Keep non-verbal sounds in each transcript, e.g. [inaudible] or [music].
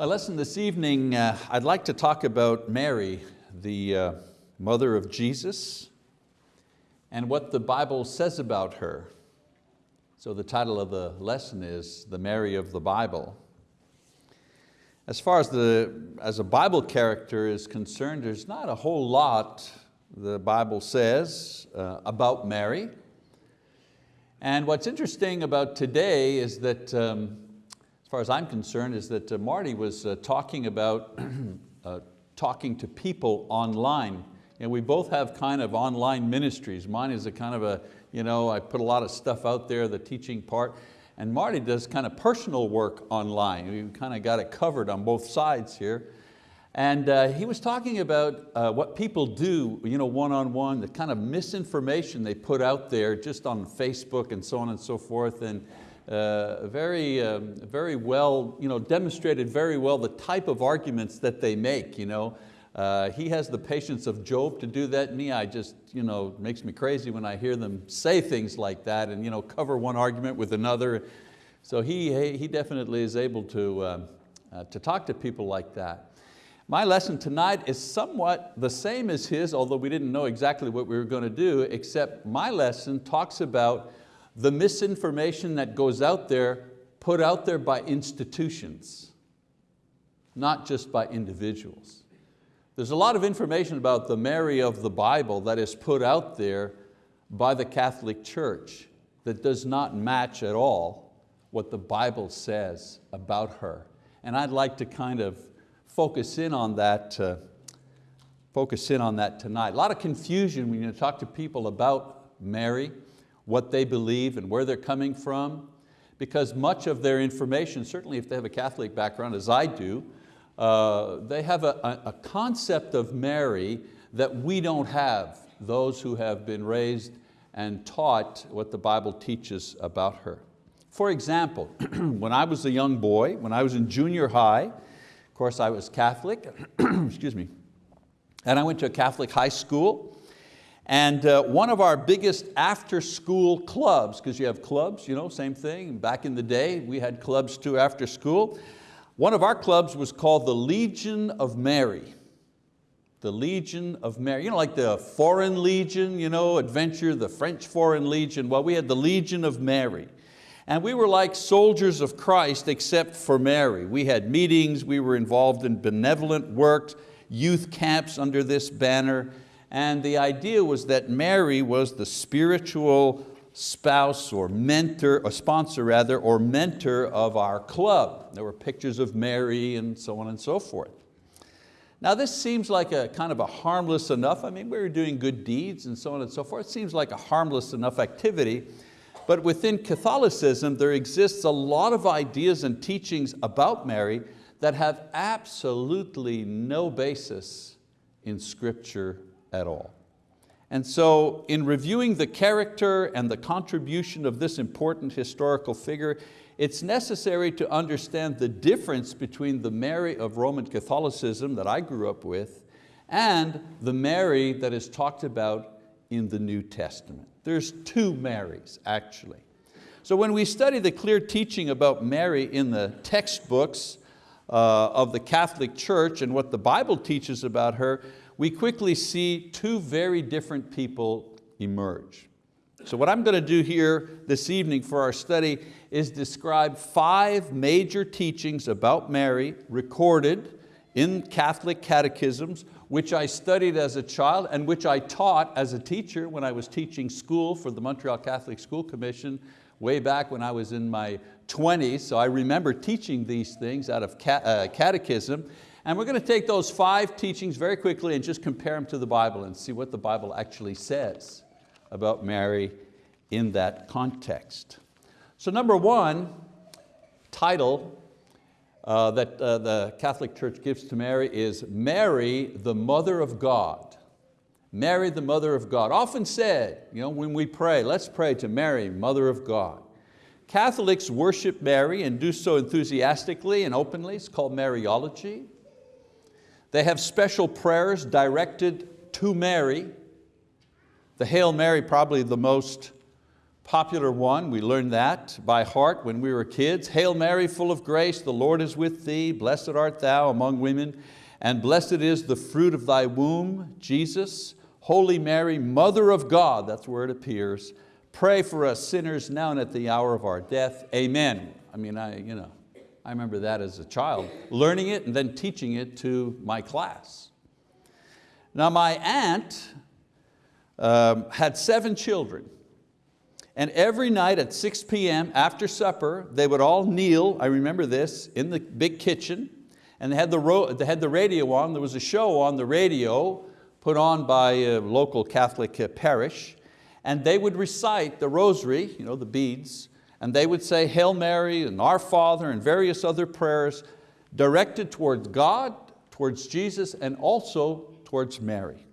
My lesson this evening, uh, I'd like to talk about Mary, the uh, mother of Jesus, and what the Bible says about her. So the title of the lesson is The Mary of the Bible. As far as, the, as a Bible character is concerned, there's not a whole lot the Bible says uh, about Mary. And what's interesting about today is that um, as far as I'm concerned, is that uh, Marty was uh, talking about [clears throat] uh, talking to people online. Know, we both have kind of online ministries. Mine is a kind of a, you know, I put a lot of stuff out there, the teaching part, and Marty does kind of personal work online. We kind of got it covered on both sides here. And uh, he was talking about uh, what people do you know, one-on-one, -on -one, the kind of misinformation they put out there just on Facebook and so on and so forth. And uh, very, um, very well, you know, demonstrated very well the type of arguments that they make. You know. Uh, he has the patience of Job to do that. Me, I just, you know, makes me crazy when I hear them say things like that and you know, cover one argument with another. So he, he definitely is able to, uh, uh, to talk to people like that. My lesson tonight is somewhat the same as his, although we didn't know exactly what we were going to do, except my lesson talks about the misinformation that goes out there, put out there by institutions, not just by individuals. There's a lot of information about the Mary of the Bible that is put out there by the Catholic Church that does not match at all what the Bible says about her. And I'd like to kind of focus in on that, uh, focus in on that tonight. A lot of confusion when you talk to people about Mary what they believe and where they're coming from, because much of their information, certainly if they have a Catholic background, as I do, uh, they have a, a concept of Mary that we don't have, those who have been raised and taught what the Bible teaches about her. For example, [clears throat] when I was a young boy, when I was in junior high, of course I was Catholic, [clears throat] excuse me, and I went to a Catholic high school, and uh, one of our biggest after school clubs, because you have clubs, you know, same thing. Back in the day, we had clubs too after school. One of our clubs was called the Legion of Mary. The Legion of Mary. You know, like the Foreign Legion, you know, adventure, the French Foreign Legion. Well, we had the Legion of Mary. And we were like soldiers of Christ except for Mary. We had meetings, we were involved in benevolent works, youth camps under this banner, and the idea was that Mary was the spiritual spouse or mentor, or sponsor rather, or mentor of our club. There were pictures of Mary and so on and so forth. Now this seems like a kind of a harmless enough, I mean we were doing good deeds and so on and so forth, it seems like a harmless enough activity, but within Catholicism there exists a lot of ideas and teachings about Mary that have absolutely no basis in scripture at all. And so in reviewing the character and the contribution of this important historical figure, it's necessary to understand the difference between the Mary of Roman Catholicism that I grew up with and the Mary that is talked about in the New Testament. There's two Marys, actually. So when we study the clear teaching about Mary in the textbooks uh, of the Catholic Church and what the Bible teaches about her, we quickly see two very different people emerge. So what I'm going to do here this evening for our study is describe five major teachings about Mary recorded in Catholic catechisms, which I studied as a child and which I taught as a teacher when I was teaching school for the Montreal Catholic School Commission way back when I was in my 20s. So I remember teaching these things out of uh, catechism. And we're going to take those five teachings very quickly and just compare them to the Bible and see what the Bible actually says about Mary in that context. So number one, title uh, that uh, the Catholic Church gives to Mary is Mary, the Mother of God. Mary, the Mother of God. Often said, you know, when we pray, let's pray to Mary, Mother of God. Catholics worship Mary and do so enthusiastically and openly. It's called Mariology. They have special prayers directed to Mary. The Hail Mary, probably the most popular one, we learned that by heart when we were kids. Hail Mary, full of grace, the Lord is with thee. Blessed art thou among women, and blessed is the fruit of thy womb, Jesus. Holy Mary, Mother of God, that's where it appears. Pray for us sinners now and at the hour of our death. Amen. I mean, I, you know, I remember that as a child, learning it and then teaching it to my class. Now my aunt um, had seven children. And every night at 6 p.m. after supper, they would all kneel, I remember this, in the big kitchen, and they had the, they had the radio on. There was a show on the radio put on by a local Catholic parish, and they would recite the rosary, you know, the beads, and they would say Hail Mary and Our Father and various other prayers directed towards God, towards Jesus, and also towards Mary.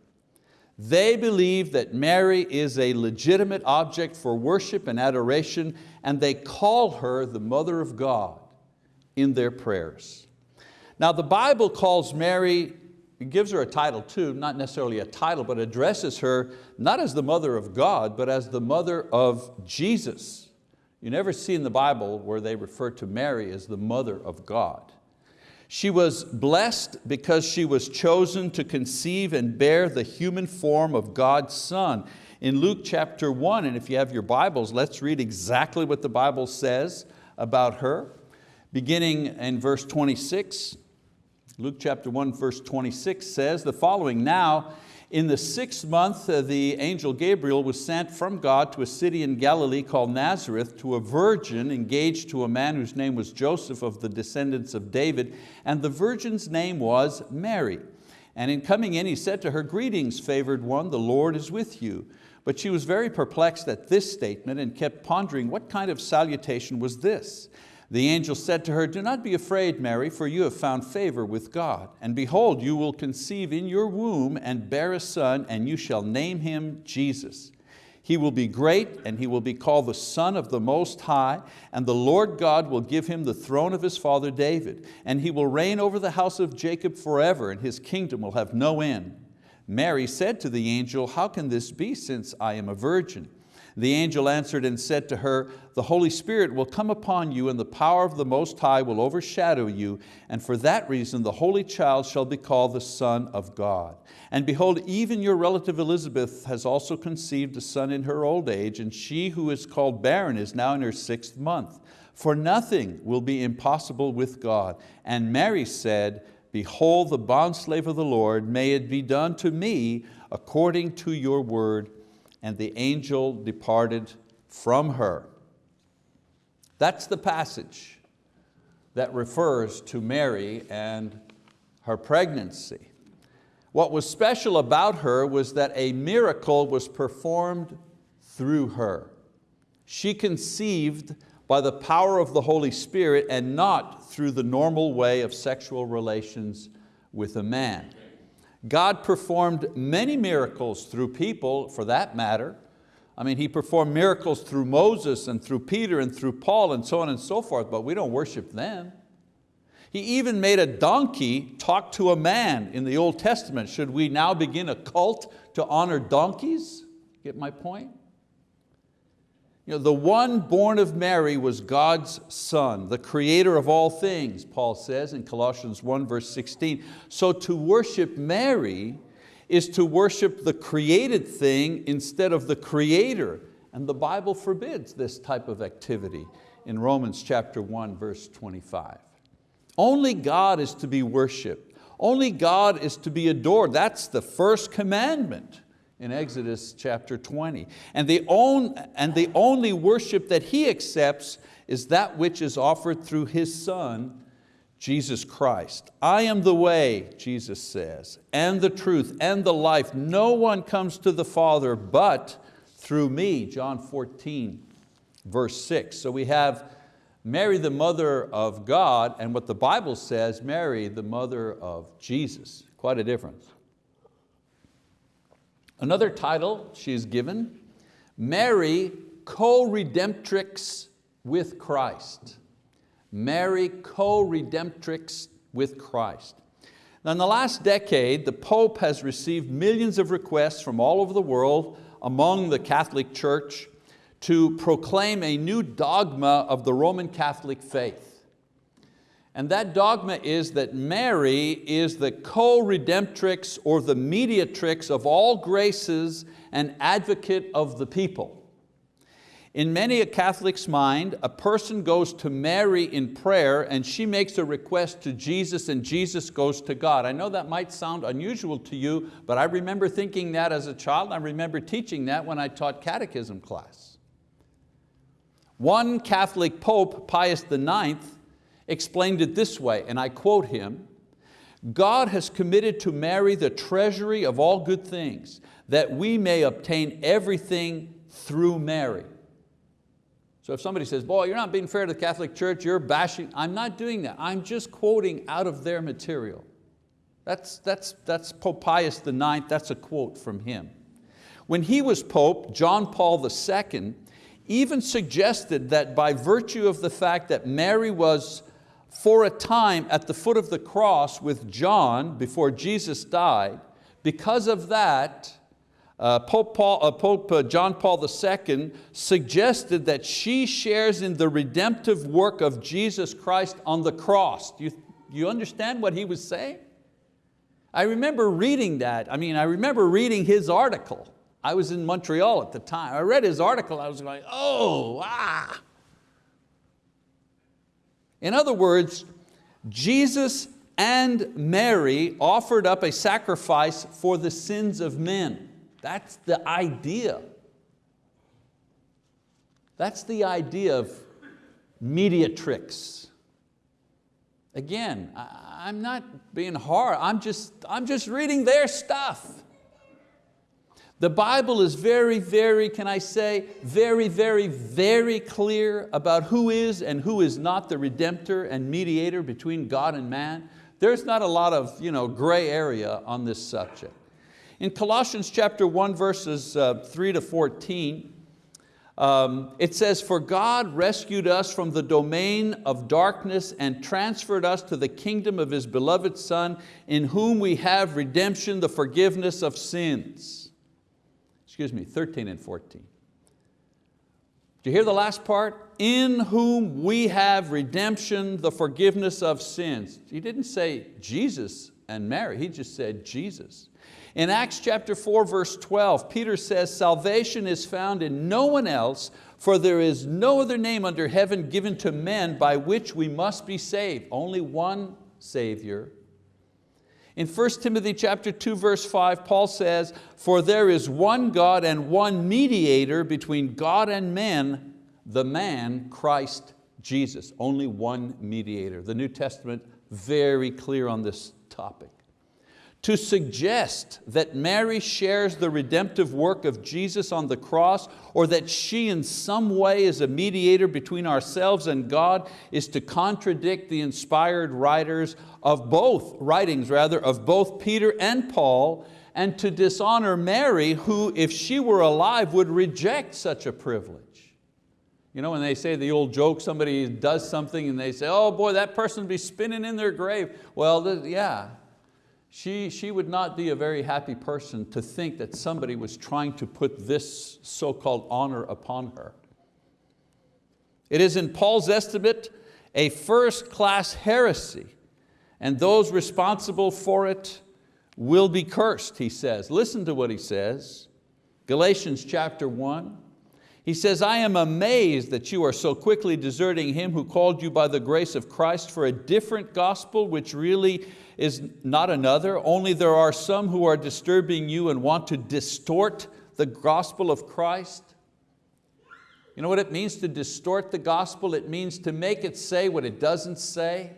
They believe that Mary is a legitimate object for worship and adoration and they call her the Mother of God in their prayers. Now the Bible calls Mary, it gives her a title too, not necessarily a title, but addresses her not as the mother of God, but as the mother of Jesus. You never see in the Bible where they refer to Mary as the mother of God. She was blessed because she was chosen to conceive and bear the human form of God's Son. In Luke chapter one, and if you have your Bibles, let's read exactly what the Bible says about her. Beginning in verse 26, Luke chapter 1 verse 26 says the following, Now in the sixth month, uh, the angel Gabriel was sent from God to a city in Galilee called Nazareth to a virgin engaged to a man whose name was Joseph of the descendants of David, and the virgin's name was Mary. And in coming in, he said to her, Greetings, favored one, the Lord is with you. But she was very perplexed at this statement and kept pondering what kind of salutation was this. The angel said to her, do not be afraid, Mary, for you have found favor with God. And behold, you will conceive in your womb and bear a son, and you shall name him Jesus. He will be great, and he will be called the Son of the Most High, and the Lord God will give him the throne of his father David, and he will reign over the house of Jacob forever, and his kingdom will have no end. Mary said to the angel, how can this be since I am a virgin? The angel answered and said to her, the Holy Spirit will come upon you and the power of the Most High will overshadow you, and for that reason the Holy Child shall be called the Son of God. And behold, even your relative Elizabeth has also conceived a son in her old age, and she who is called barren is now in her sixth month. For nothing will be impossible with God. And Mary said, Behold the bondslave of the Lord, may it be done to me according to your word and the angel departed from her. That's the passage that refers to Mary and her pregnancy. What was special about her was that a miracle was performed through her. She conceived by the power of the Holy Spirit and not through the normal way of sexual relations with a man. God performed many miracles through people for that matter. I mean, He performed miracles through Moses and through Peter and through Paul and so on and so forth, but we don't worship them. He even made a donkey talk to a man in the Old Testament. Should we now begin a cult to honor donkeys? Get my point? You know, the one born of Mary was God's son, the creator of all things, Paul says in Colossians 1 verse 16. So to worship Mary is to worship the created thing instead of the creator. And the Bible forbids this type of activity in Romans chapter 1 verse 25. Only God is to be worshiped. Only God is to be adored. That's the first commandment in Exodus chapter 20. And the, and the only worship that He accepts is that which is offered through His Son, Jesus Christ. I am the way, Jesus says, and the truth and the life. No one comes to the Father but through me, John 14, verse 6. So we have Mary, the mother of God, and what the Bible says, Mary, the mother of Jesus. Quite a difference. Another title she is given, Mary co-redemptrix with Christ. Mary co-redemptrix with Christ. Now in the last decade, the Pope has received millions of requests from all over the world among the Catholic Church to proclaim a new dogma of the Roman Catholic faith. And that dogma is that Mary is the co-redemptrix or the mediatrix of all graces and advocate of the people. In many a Catholic's mind, a person goes to Mary in prayer and she makes a request to Jesus and Jesus goes to God. I know that might sound unusual to you, but I remember thinking that as a child. I remember teaching that when I taught catechism class. One Catholic Pope, Pius IX, explained it this way, and I quote him, God has committed to Mary the treasury of all good things, that we may obtain everything through Mary. So if somebody says, boy, you're not being fair to the Catholic Church, you're bashing, I'm not doing that. I'm just quoting out of their material. That's, that's, that's Pope Pius IX, that's a quote from him. When he was Pope, John Paul II even suggested that by virtue of the fact that Mary was for a time at the foot of the cross with John before Jesus died, because of that, uh, Pope, Paul, uh, Pope uh, John Paul II suggested that she shares in the redemptive work of Jesus Christ on the cross. Do you, you understand what he was saying? I remember reading that. I mean, I remember reading his article. I was in Montreal at the time. I read his article, I was going, oh, ah. In other words, Jesus and Mary offered up a sacrifice for the sins of men. That's the idea. That's the idea of mediatrix. Again, I'm not being hard, I'm just, I'm just reading their stuff. The Bible is very, very, can I say, very, very, very clear about who is and who is not the redemptor and mediator between God and man. There's not a lot of you know, gray area on this subject. In Colossians chapter 1, verses uh, 3 to 14, um, it says, for God rescued us from the domain of darkness and transferred us to the kingdom of His beloved Son, in whom we have redemption, the forgiveness of sins. Excuse me, 13 and 14. Do you hear the last part? In whom we have redemption, the forgiveness of sins. He didn't say Jesus and Mary, he just said Jesus. In Acts chapter 4, verse 12, Peter says, salvation is found in no one else, for there is no other name under heaven given to men by which we must be saved. Only one Savior. In 1 Timothy chapter 2, verse 5, Paul says, for there is one God and one mediator between God and men, the man Christ Jesus. Only one mediator. The New Testament very clear on this topic to suggest that Mary shares the redemptive work of Jesus on the cross or that she in some way is a mediator between ourselves and God is to contradict the inspired writers of both, writings rather, of both Peter and Paul and to dishonor Mary who, if she were alive, would reject such a privilege. You know, when they say the old joke, somebody does something and they say, oh boy, that person would be spinning in their grave. Well, yeah, she, she would not be a very happy person to think that somebody was trying to put this so-called honor upon her. It is in Paul's estimate a first-class heresy and those responsible for it will be cursed, he says. Listen to what he says. Galatians chapter 1. He says, I am amazed that you are so quickly deserting Him who called you by the grace of Christ for a different gospel which really is not another, only there are some who are disturbing you and want to distort the gospel of Christ. You know what it means to distort the gospel? It means to make it say what it doesn't say,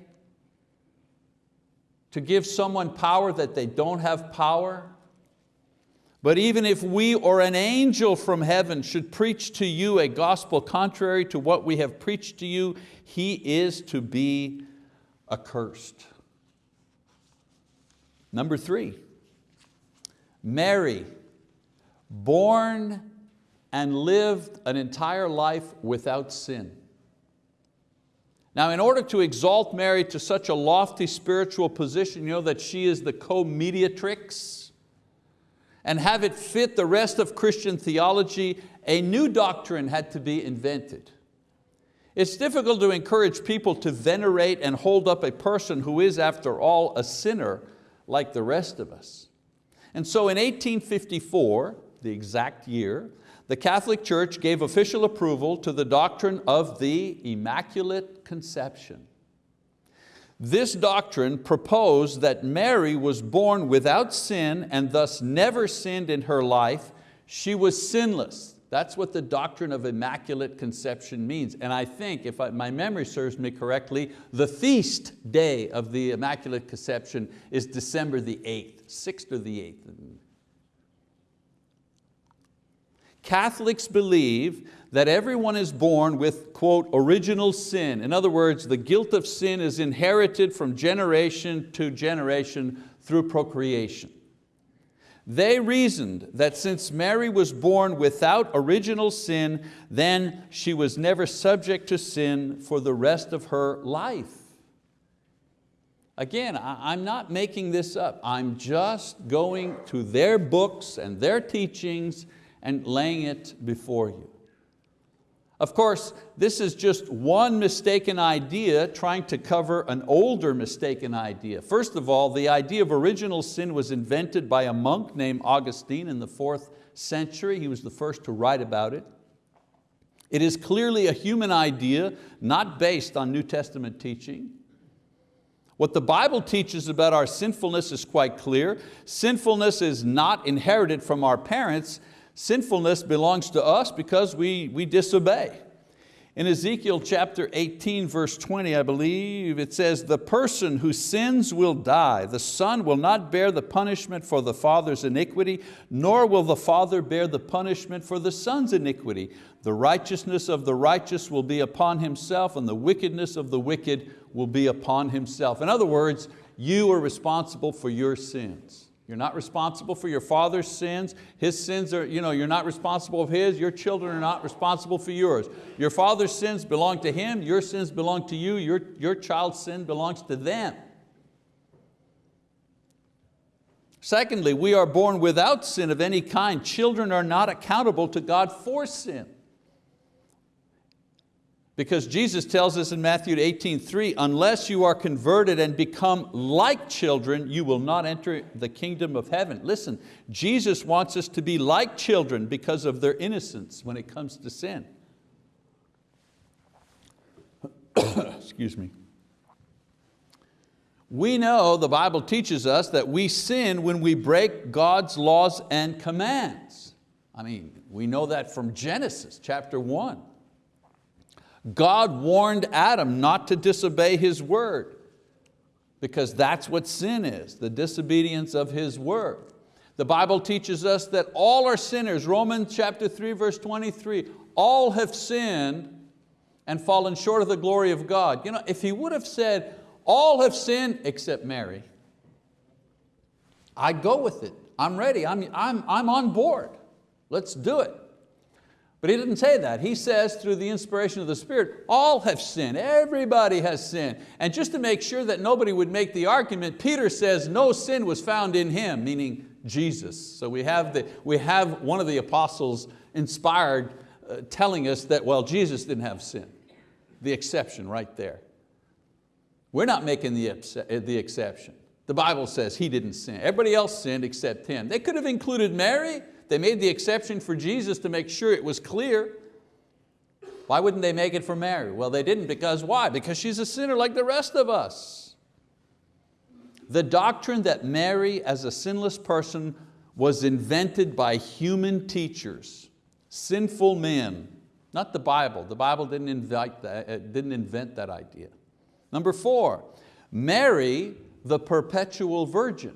to give someone power that they don't have power. But even if we or an angel from heaven should preach to you a gospel contrary to what we have preached to you, he is to be accursed. Number three, Mary, born and lived an entire life without sin. Now in order to exalt Mary to such a lofty spiritual position, you know that she is the co-mediatrix, and have it fit the rest of Christian theology, a new doctrine had to be invented. It's difficult to encourage people to venerate and hold up a person who is, after all, a sinner like the rest of us. And so in 1854, the exact year, the Catholic Church gave official approval to the doctrine of the Immaculate Conception. This doctrine proposed that Mary was born without sin and thus never sinned in her life. She was sinless. That's what the doctrine of Immaculate Conception means. And I think, if I, my memory serves me correctly, the feast day of the Immaculate Conception is December the 8th, 6th or the 8th. Catholics believe that everyone is born with, quote, original sin. In other words, the guilt of sin is inherited from generation to generation through procreation. They reasoned that since Mary was born without original sin, then she was never subject to sin for the rest of her life. Again, I'm not making this up. I'm just going to their books and their teachings and laying it before you. Of course, this is just one mistaken idea trying to cover an older mistaken idea. First of all, the idea of original sin was invented by a monk named Augustine in the fourth century. He was the first to write about it. It is clearly a human idea, not based on New Testament teaching. What the Bible teaches about our sinfulness is quite clear. Sinfulness is not inherited from our parents, Sinfulness belongs to us because we, we disobey. In Ezekiel chapter 18, verse 20, I believe, it says, the person who sins will die. The son will not bear the punishment for the father's iniquity, nor will the father bear the punishment for the son's iniquity. The righteousness of the righteous will be upon himself, and the wickedness of the wicked will be upon himself. In other words, you are responsible for your sins. You're not responsible for your father's sins. His sins are, you know, you're not responsible for his. Your children are not responsible for yours. Your father's sins belong to him. Your sins belong to you. Your, your child's sin belongs to them. Secondly, we are born without sin of any kind. Children are not accountable to God for sin. Because Jesus tells us in Matthew 18:3, unless you are converted and become like children, you will not enter the kingdom of heaven. Listen, Jesus wants us to be like children because of their innocence when it comes to sin. [coughs] Excuse me. We know the Bible teaches us that we sin when we break God's laws and commands. I mean, we know that from Genesis chapter one. God warned Adam not to disobey His word because that's what sin is, the disobedience of His word. The Bible teaches us that all are sinners. Romans chapter 3 verse 23, all have sinned and fallen short of the glory of God. You know, if he would have said, all have sinned except Mary, I'd go with it. I'm ready, I'm, I'm, I'm on board. Let's do it. But he didn't say that. He says through the inspiration of the Spirit, all have sinned, everybody has sinned. And just to make sure that nobody would make the argument, Peter says no sin was found in him, meaning Jesus. So we have, the, we have one of the apostles inspired uh, telling us that, well, Jesus didn't have sin. The exception right there. We're not making the, the exception. The Bible says he didn't sin. Everybody else sinned except him. They could have included Mary, they made the exception for Jesus to make sure it was clear. Why wouldn't they make it for Mary? Well, they didn't because why? Because she's a sinner like the rest of us. The doctrine that Mary as a sinless person was invented by human teachers, sinful men, not the Bible. The Bible didn't, invite that, uh, didn't invent that idea. Number four, Mary, the perpetual virgin.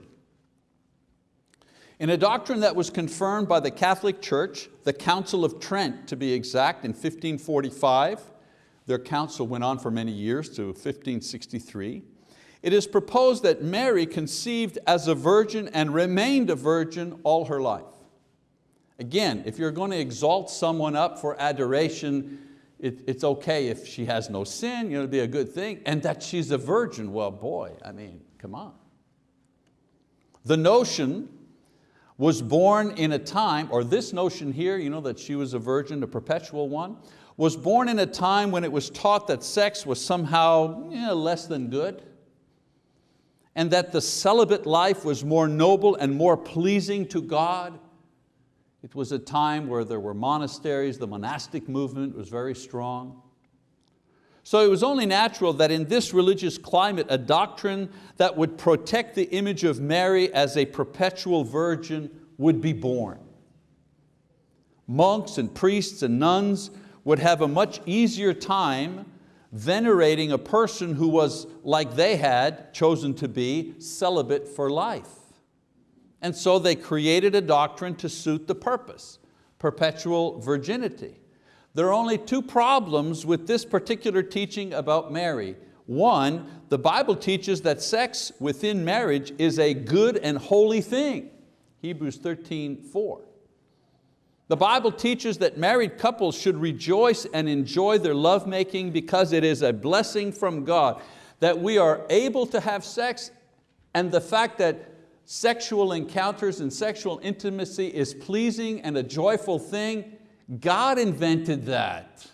In a doctrine that was confirmed by the Catholic Church, the Council of Trent to be exact, in 1545, their council went on for many years to 1563, it is proposed that Mary conceived as a virgin and remained a virgin all her life. Again, if you're going to exalt someone up for adoration, it, it's okay if she has no sin, you know, it'd be a good thing, and that she's a virgin, well boy, I mean, come on. The notion was born in a time, or this notion here, you know, that she was a virgin, a perpetual one, was born in a time when it was taught that sex was somehow less than good, and that the celibate life was more noble and more pleasing to God. It was a time where there were monasteries, the monastic movement was very strong. So it was only natural that in this religious climate, a doctrine that would protect the image of Mary as a perpetual virgin would be born. Monks and priests and nuns would have a much easier time venerating a person who was, like they had, chosen to be celibate for life. And so they created a doctrine to suit the purpose, perpetual virginity. There are only two problems with this particular teaching about Mary. One, the Bible teaches that sex within marriage is a good and holy thing. Hebrews 13, 4. The Bible teaches that married couples should rejoice and enjoy their lovemaking because it is a blessing from God, that we are able to have sex and the fact that sexual encounters and sexual intimacy is pleasing and a joyful thing, God invented that.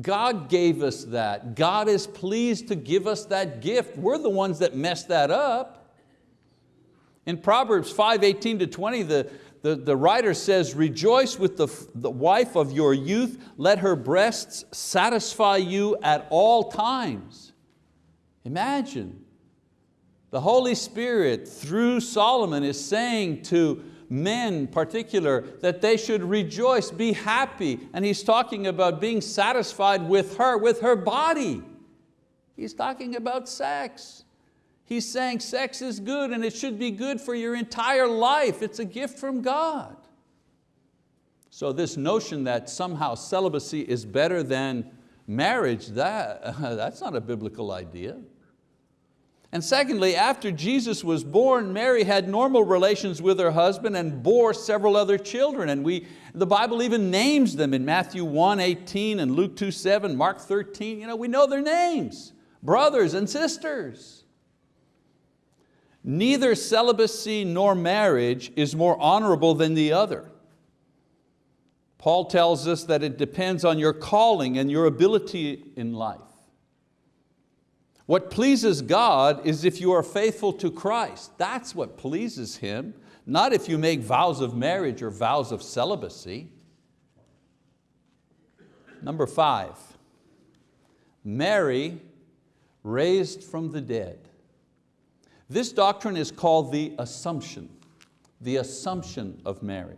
God gave us that. God is pleased to give us that gift. We're the ones that messed that up. In Proverbs 5, 18 to 20, the, the, the writer says, rejoice with the, the wife of your youth, let her breasts satisfy you at all times. Imagine, the Holy Spirit through Solomon is saying to men particular that they should rejoice, be happy, and he's talking about being satisfied with her, with her body. He's talking about sex. He's saying sex is good and it should be good for your entire life. It's a gift from God. So this notion that somehow celibacy is better than marriage, that, [laughs] that's not a biblical idea. And secondly, after Jesus was born, Mary had normal relations with her husband and bore several other children. And we, the Bible even names them in Matthew 1, 18 and Luke 2, 7, Mark 13. You know, we know their names, brothers and sisters. Neither celibacy nor marriage is more honorable than the other. Paul tells us that it depends on your calling and your ability in life. What pleases God is if you are faithful to Christ. That's what pleases Him, not if you make vows of marriage or vows of celibacy. Number five, Mary raised from the dead. This doctrine is called the Assumption, the Assumption of Mary.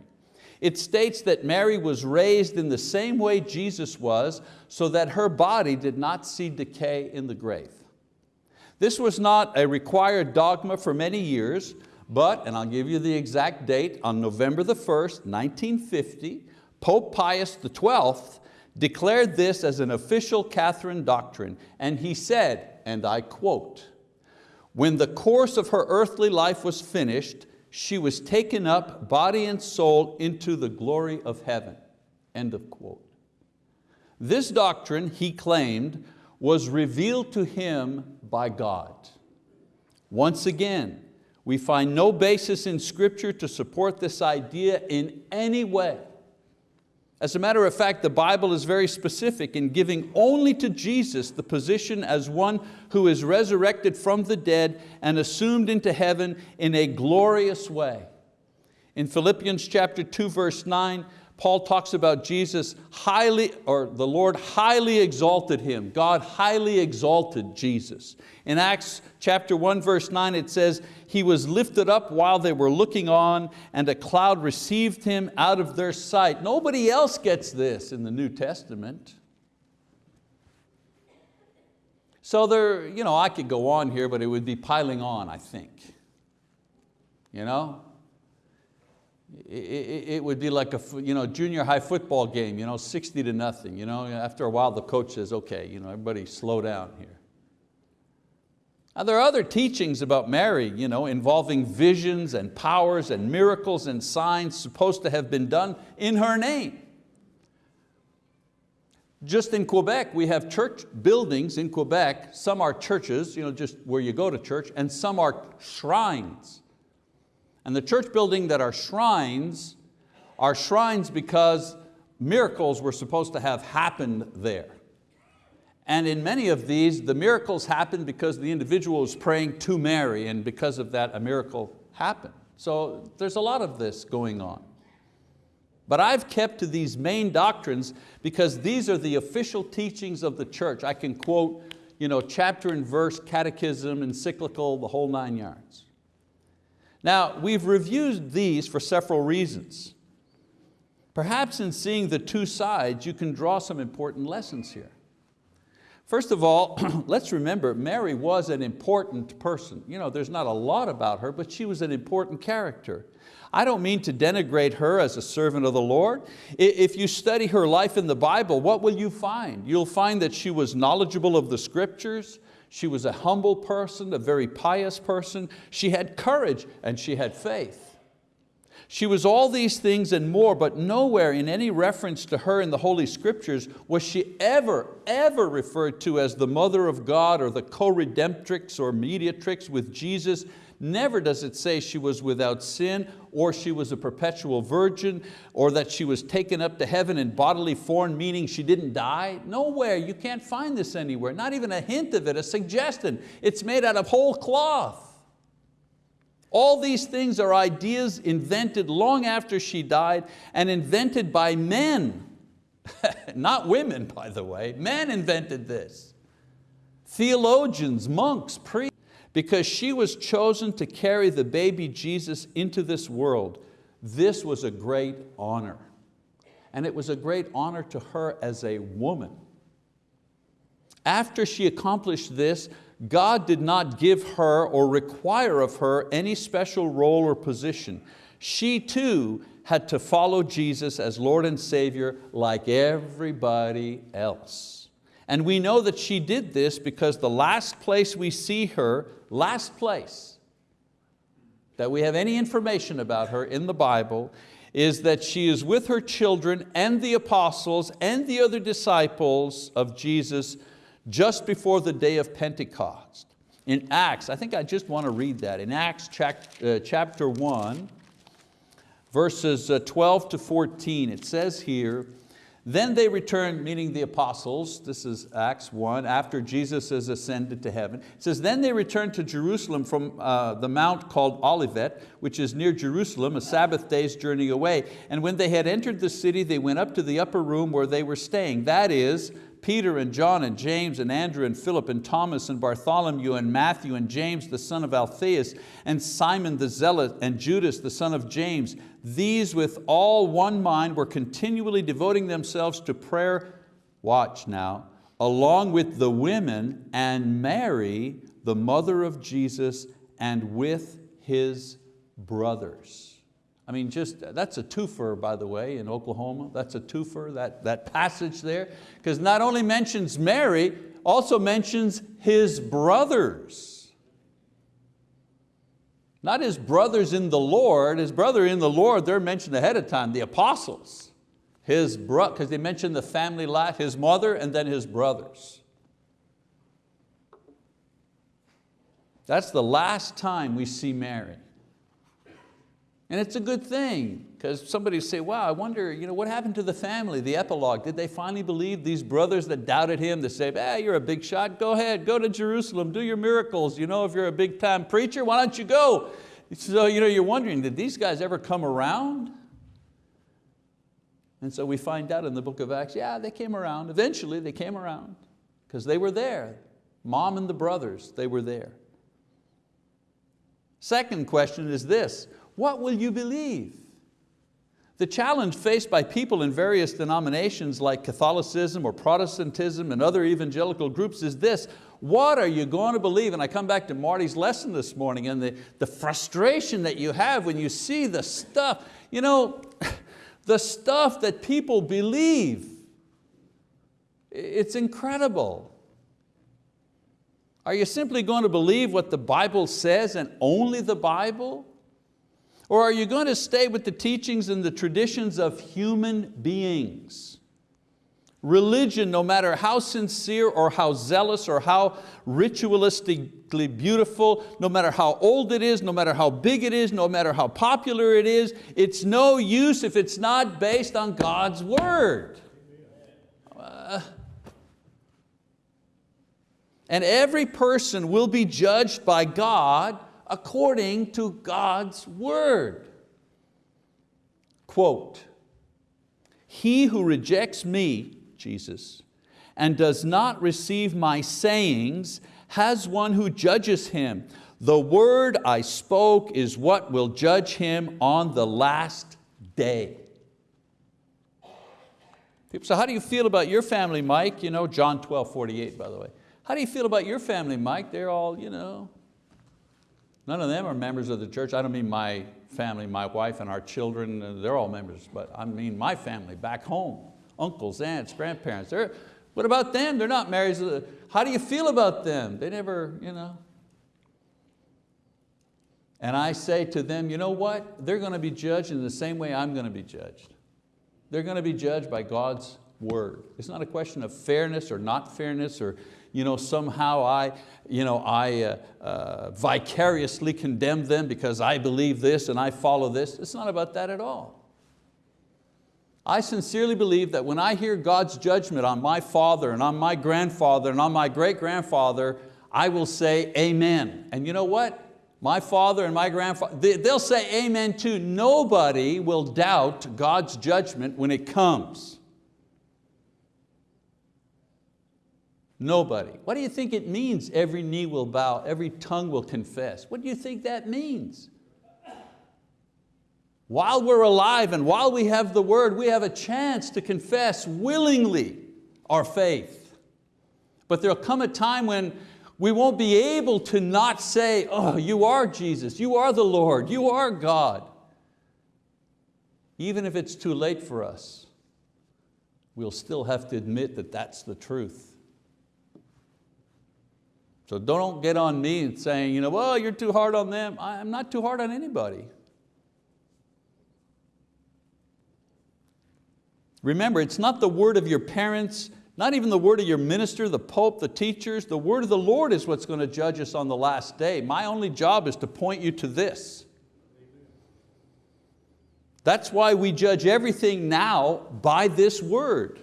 It states that Mary was raised in the same way Jesus was so that her body did not see decay in the grave. This was not a required dogma for many years, but, and I'll give you the exact date, on November the 1st, 1950, Pope Pius XII declared this as an official Catholic doctrine, and he said, and I quote, when the course of her earthly life was finished, she was taken up, body and soul, into the glory of heaven. End of quote. This doctrine, he claimed, was revealed to him by God. Once again, we find no basis in scripture to support this idea in any way. As a matter of fact, the Bible is very specific in giving only to Jesus the position as one who is resurrected from the dead and assumed into heaven in a glorious way. In Philippians chapter 2 verse 9, Paul talks about Jesus highly, or the Lord highly exalted Him. God highly exalted Jesus. In Acts chapter 1 verse 9 it says, He was lifted up while they were looking on and a cloud received Him out of their sight. Nobody else gets this in the New Testament. So there, you know, I could go on here, but it would be piling on, I think. You know, it would be like a you know, junior high football game, you know, 60 to nothing. You know, after a while the coach says, okay, you know, everybody slow down here. Now, there are other teachings about Mary you know, involving visions and powers and miracles and signs supposed to have been done in her name. Just in Quebec, we have church buildings in Quebec. Some are churches, you know, just where you go to church, and some are shrines. And the church building that are shrines are shrines because miracles were supposed to have happened there. And in many of these, the miracles happened because the individual was praying to Mary and because of that a miracle happened. So there's a lot of this going on. But I've kept to these main doctrines because these are the official teachings of the church. I can quote you know, chapter and verse, catechism, encyclical, the whole nine yards. Now, we've reviewed these for several reasons. Perhaps in seeing the two sides, you can draw some important lessons here. First of all, [clears throat] let's remember Mary was an important person. You know, there's not a lot about her, but she was an important character. I don't mean to denigrate her as a servant of the Lord. If you study her life in the Bible, what will you find? You'll find that she was knowledgeable of the scriptures, she was a humble person, a very pious person, she had courage and she had faith. She was all these things and more, but nowhere in any reference to her in the Holy Scriptures was she ever, ever referred to as the mother of God or the co-redemptrix or mediatrix with Jesus. Never does it say she was without sin or she was a perpetual virgin or that she was taken up to heaven in bodily form, meaning she didn't die. Nowhere, you can't find this anywhere, not even a hint of it, a suggestion. It's made out of whole cloth. All these things are ideas invented long after she died and invented by men. [laughs] Not women, by the way. Men invented this. Theologians, monks, priests, because she was chosen to carry the baby Jesus into this world. This was a great honor. And it was a great honor to her as a woman. After she accomplished this, God did not give her or require of her any special role or position. She too had to follow Jesus as Lord and Savior like everybody else. And we know that she did this because the last place we see her, last place that we have any information about her in the Bible is that she is with her children and the apostles and the other disciples of Jesus just before the day of Pentecost. In Acts, I think I just want to read that. In Acts uh, chapter 1, verses uh, 12 to 14, it says here, then they returned, meaning the apostles, this is Acts 1, after Jesus has ascended to heaven. It says, then they returned to Jerusalem from uh, the mount called Olivet, which is near Jerusalem, a Sabbath day's journey away. And when they had entered the city, they went up to the upper room where they were staying, that is, Peter and John and James and Andrew and Philip and Thomas and Bartholomew and Matthew and James the son of Alphaeus and Simon the Zealot and Judas the son of James. These with all one mind were continually devoting themselves to prayer, watch now, along with the women and Mary, the mother of Jesus, and with his brothers. I mean, just, that's a twofer, by the way, in Oklahoma. That's a twofer, that, that passage there. Because not only mentions Mary, also mentions his brothers. Not his brothers in the Lord, his brother in the Lord, they're mentioned ahead of time, the apostles. His bro, because they mentioned the family life, his mother and then his brothers. That's the last time we see Mary. And it's a good thing, because somebody say, wow, I wonder you know, what happened to the family, the epilogue? Did they finally believe these brothers that doubted him, that say, you're a big shot, go ahead, go to Jerusalem, do your miracles. You know, if you're a big time preacher, why don't you go? So you know, you're wondering, did these guys ever come around? And so we find out in the book of Acts, yeah, they came around. Eventually they came around because they were there. Mom and the brothers, they were there. Second question is this, what will you believe? The challenge faced by people in various denominations like Catholicism or Protestantism and other evangelical groups is this, what are you going to believe? And I come back to Marty's lesson this morning and the, the frustration that you have when you see the stuff, you know, [laughs] the stuff that people believe. It's incredible. Are you simply going to believe what the Bible says and only the Bible? Or are you going to stay with the teachings and the traditions of human beings? religion, no matter how sincere or how zealous or how ritualistically beautiful, no matter how old it is, no matter how big it is, no matter how popular it is, it's no use if it's not based on God's word. Uh, and every person will be judged by God according to God's word. Quote, he who rejects me, Jesus, and does not receive my sayings has one who judges him. The word I spoke is what will judge him on the last day. Say, how do you feel about your family, Mike? You know, John 12, 48, by the way. How do you feel about your family, Mike? They're all, you know, none of them are members of the church. I don't mean my family, my wife and our children, uh, they're all members, but I mean my family back home, uncles, aunts, grandparents. They're, what about them? They're not married. How do you feel about them? They never, you know. And I say to them, you know what? They're going to be judged in the same way I'm going to be judged. They're going to be judged by God's word. It's not a question of fairness or not fairness or you know, somehow I, you know, I uh, uh, vicariously condemn them because I believe this and I follow this. It's not about that at all. I sincerely believe that when I hear God's judgment on my father and on my grandfather and on my great grandfather, I will say amen. And you know what? My father and my grandfather, they'll say amen too. Nobody will doubt God's judgment when it comes. Nobody. What do you think it means every knee will bow, every tongue will confess? What do you think that means? While we're alive and while we have the word, we have a chance to confess willingly our faith. But there'll come a time when we won't be able to not say, oh, you are Jesus, you are the Lord, you are God. Even if it's too late for us, we'll still have to admit that that's the truth. So don't get on me and saying, you know, well, you're too hard on them. I'm not too hard on anybody. Remember, it's not the word of your parents, not even the word of your minister, the pope, the teachers. The word of the Lord is what's going to judge us on the last day. My only job is to point you to this. That's why we judge everything now by this word.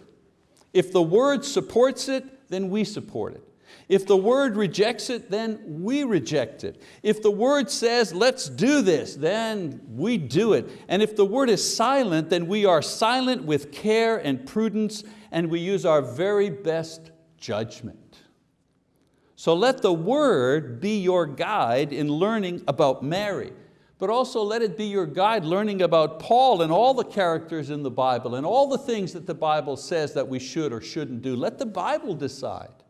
If the word supports it, then we support it. If the word rejects it, then we reject it. If the word says, let's do this, then we do it. And if the word is silent, then we are silent with care and prudence and we use our very best judgment. So let the word be your guide in learning about Mary, but also let it be your guide learning about Paul and all the characters in the Bible and all the things that the Bible says that we should or shouldn't do. Let the Bible decide.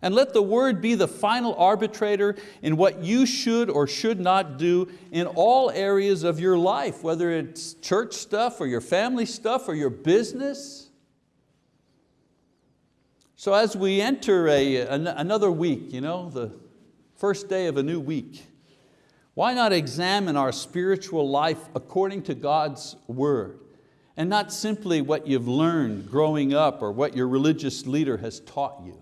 And let the word be the final arbitrator in what you should or should not do in all areas of your life, whether it's church stuff or your family stuff or your business. So as we enter a, another week, you know, the first day of a new week, why not examine our spiritual life according to God's word and not simply what you've learned growing up or what your religious leader has taught you.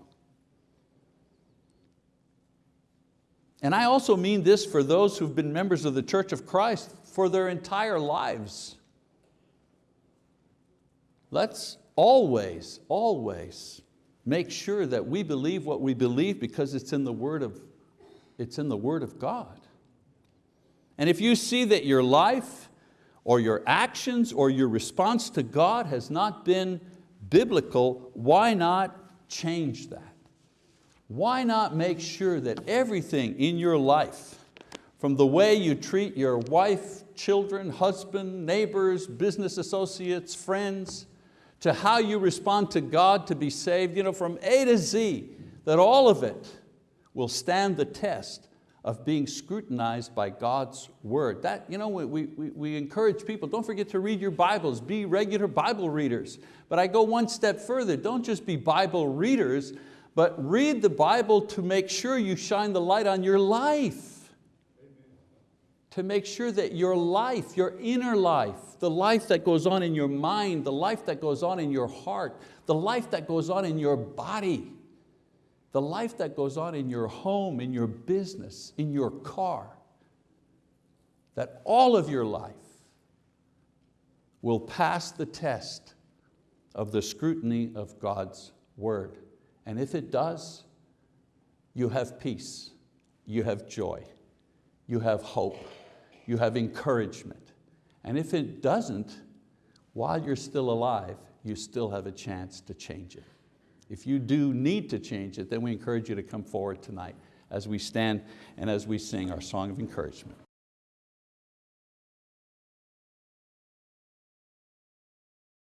And I also mean this for those who've been members of the Church of Christ for their entire lives. Let's always, always make sure that we believe what we believe because it's in the Word of, it's in the Word of God. And if you see that your life or your actions or your response to God has not been biblical, why not change that? Why not make sure that everything in your life, from the way you treat your wife, children, husband, neighbors, business associates, friends, to how you respond to God to be saved, you know, from A to Z, that all of it will stand the test of being scrutinized by God's word. That, you know, we, we, we encourage people, don't forget to read your Bibles, be regular Bible readers. But I go one step further, don't just be Bible readers, but read the Bible to make sure you shine the light on your life. to make sure that your life, your inner life, the life that goes on in your mind, the life that goes on in your heart, the life that goes on in your body, the life that goes on in your home, in your business, in your car, that all of your life will pass the test of the scrutiny of God's word. And if it does, you have peace, you have joy, you have hope, you have encouragement. And if it doesn't, while you're still alive, you still have a chance to change it. If you do need to change it, then we encourage you to come forward tonight as we stand and as we sing our song of encouragement.